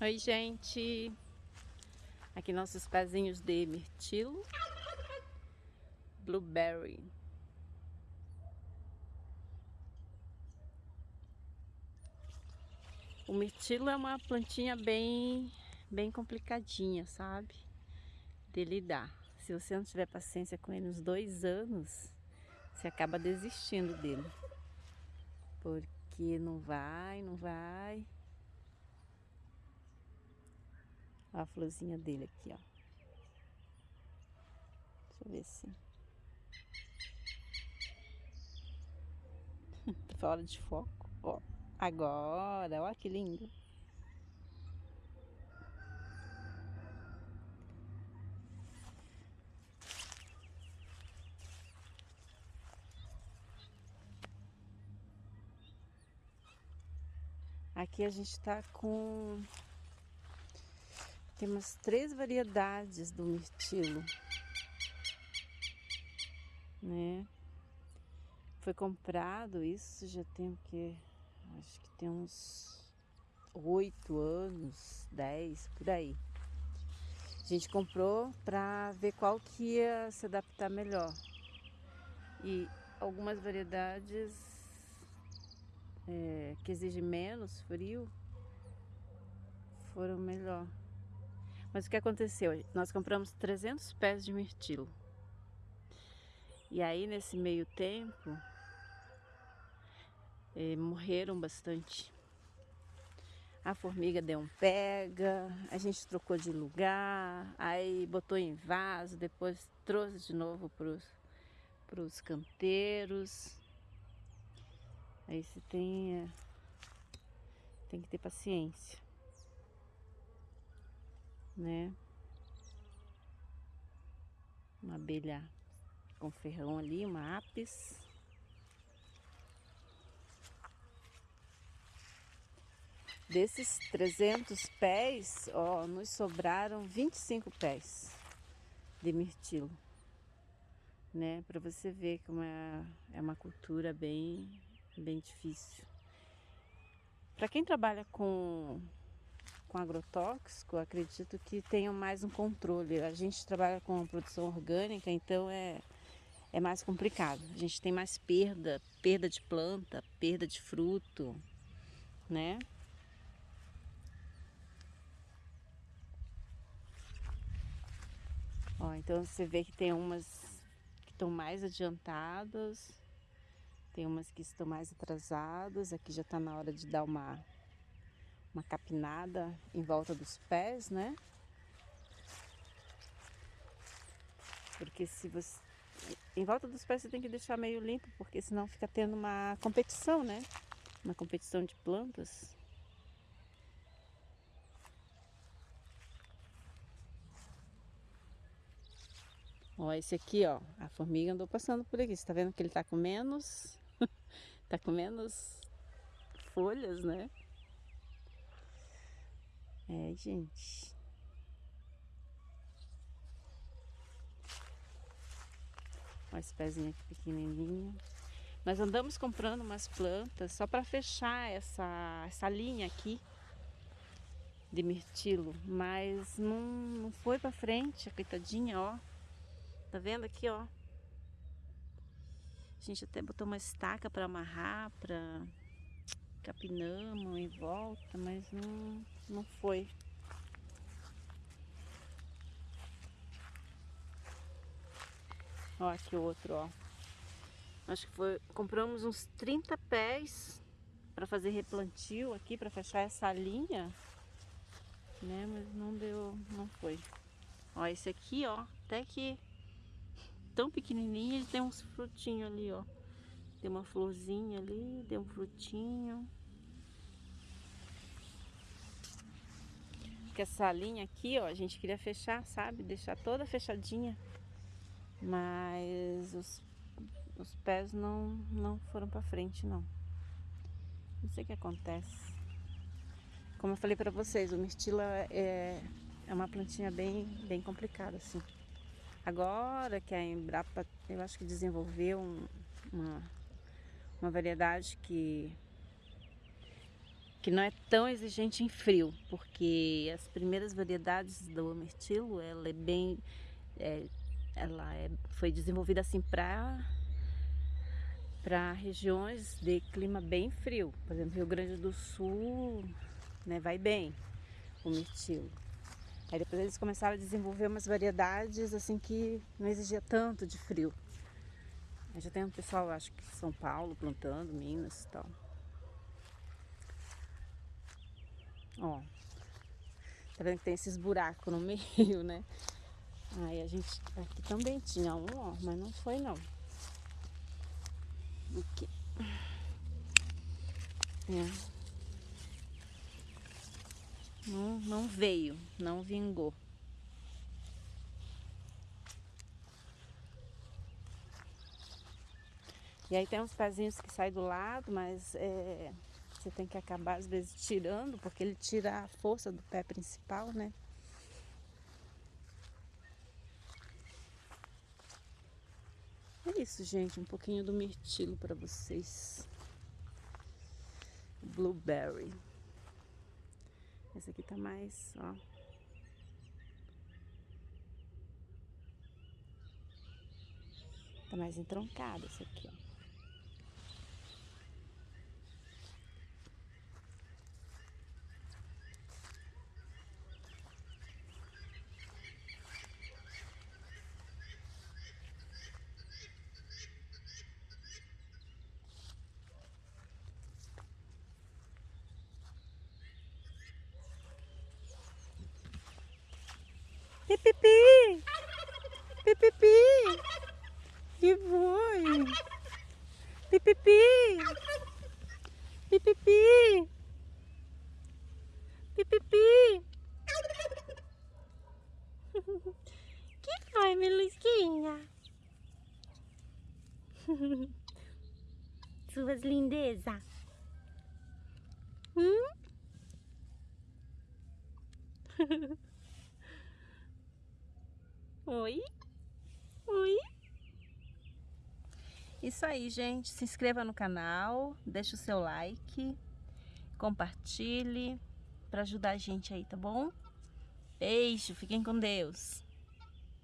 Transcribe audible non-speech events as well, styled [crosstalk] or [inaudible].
Oi, gente! Aqui nossos pezinhos de mirtilo, blueberry. O mirtilo é uma plantinha bem, bem complicadinha, sabe? De lidar. Se você não tiver paciência com ele uns dois anos, você acaba desistindo dele. Porque não vai, não vai. Olha a florzinha dele aqui, ó. Deixa eu ver se... [laughs] fora de foco, ó. Agora, olha que lindo. Aqui a gente tá com temos três variedades do mirtilo, né? Foi comprado isso já tem o que? Acho que tem uns oito anos, dez, por aí. A gente comprou para ver qual que ia se adaptar melhor. E algumas variedades é, que exigem menos frio foram melhor. Mas o que aconteceu? Nós compramos 300 pés de mirtilo. E aí, nesse meio tempo, eh, morreram bastante. A formiga deu um pega, a gente trocou de lugar, aí botou em vaso, depois trouxe de novo para os canteiros. Aí você tem, é, tem que ter paciência né? Uma abelha com ferrão ali, uma apis. Desses 300 pés, ó, nos sobraram 25 pés de mirtilo, né? Para você ver como é, é uma cultura bem, bem difícil. Para quem trabalha com com agrotóxico, acredito que tenham mais um controle. A gente trabalha com produção orgânica, então é, é mais complicado. A gente tem mais perda, perda de planta, perda de fruto, né? Ó, então você vê que tem umas que estão mais adiantadas, tem umas que estão mais atrasadas. Aqui já está na hora de dar uma uma capinada em volta dos pés, né? Porque se você... Em volta dos pés você tem que deixar meio limpo, porque senão fica tendo uma competição, né? Uma competição de plantas. Ó, esse aqui, ó, a formiga andou passando por aqui. Você tá vendo que ele tá com menos... [laughs] tá com menos folhas, né? É, gente. Olha esse pezinho aqui pequenininho. Nós andamos comprando umas plantas só para fechar essa, essa linha aqui de mirtilo, mas não, não foi para frente, a coitadinha, ó. Tá vendo aqui, ó? A gente até botou uma estaca para amarrar, para capinamos em volta, mas não, não foi. Ó, aqui outro, ó. Acho que foi, compramos uns 30 pés para fazer replantio aqui, para fechar essa linha, né? Mas não deu, não foi. Ó, esse aqui, ó, até que tão pequenininho, ele tem uns frutinhos ali, ó. Tem uma florzinha ali, tem um frutinho. Que essa linha aqui, ó, a gente queria fechar, sabe? Deixar toda fechadinha. Mas os, os pés não, não foram pra frente, não. Não sei o que acontece. Como eu falei pra vocês, o mirtilo é, é uma plantinha bem, bem complicada, assim. Agora que a Embrapa, eu acho que desenvolveu um, uma uma variedade que que não é tão exigente em frio, porque as primeiras variedades do mirtilo, ela é bem, é, ela é, foi desenvolvida assim para para regiões de clima bem frio, por exemplo, Rio Grande do Sul, né, vai bem o mirtilo. Aí depois eles começaram a desenvolver umas variedades assim que não exigia tanto de frio. Aí já tem um pessoal, acho que São Paulo plantando, Minas e tal. Ó, tá vendo que tem esses buracos no [laughs] meio, né? Aí a gente, aqui também tinha um, ó, mas não foi não. Aqui. É. Não, não veio, não vingou. E aí tem uns pezinhos que saem do lado, mas é, você tem que acabar às vezes tirando, porque ele tira a força do pé principal, né? É isso, gente, um pouquinho do mirtilo para vocês. Blueberry. Esse aqui tá mais, ó. Tá mais entroncado esse aqui, ó. Pipipi! Pipipi! Que foi? Pipipi! Pipipi! Pipipi! Que foi, Melusquinha? Suas lindezas. Hum? Oi? Oi? Isso aí, gente. Se inscreva no canal, deixa o seu like, compartilhe para ajudar a gente aí, tá bom? Beijo, fiquem com Deus.